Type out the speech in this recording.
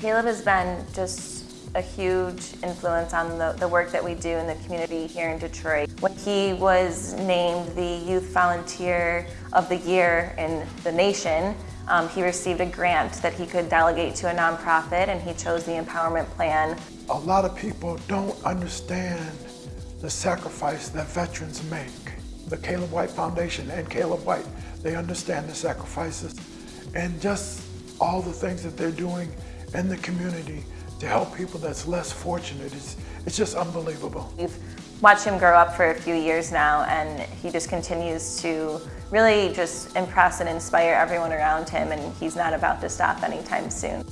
Caleb has been just a huge influence on the, the work that we do in the community here in Detroit. When he was named the Youth Volunteer of the Year in the nation, um, he received a grant that he could delegate to a nonprofit and he chose the Empowerment Plan. A lot of people don't understand the sacrifice that veterans make. The Caleb White Foundation and Caleb White, they understand the sacrifices and just all the things that they're doing in the community to help people that's less fortunate. It's, it's just unbelievable. We've watched him grow up for a few years now and he just continues to really just impress and inspire everyone around him and he's not about to stop anytime soon.